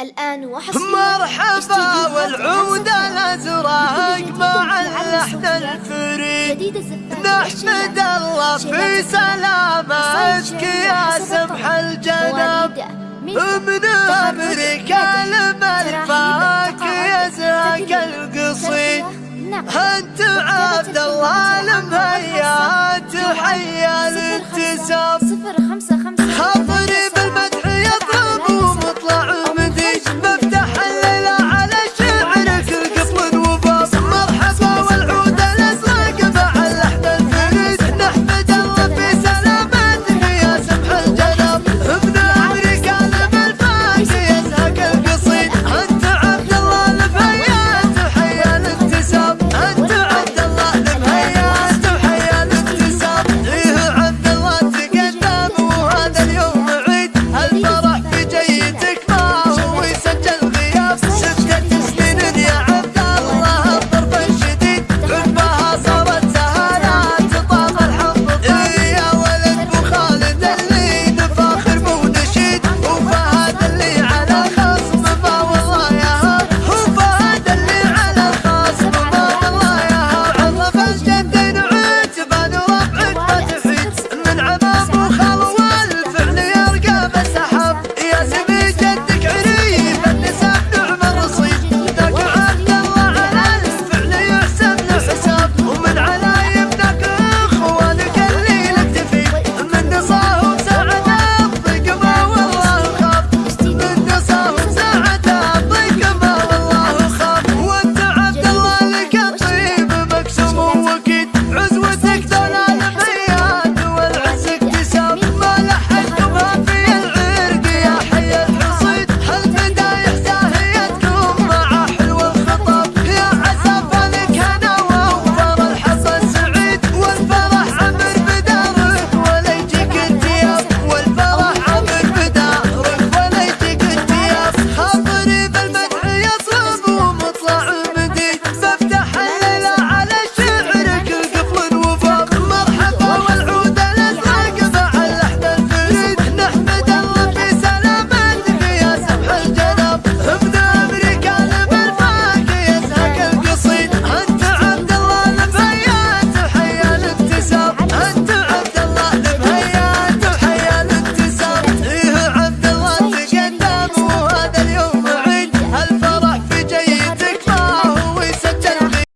الآن وحصريا مرحبا والعود الأزرق مع اللحن الفريد. نحمد الله في سلامتك يا سمح الجنب. من أمريكا الملفاك يزهق القصيد. أنت عبد الله المهيات حيا للتسام صفر خمسة.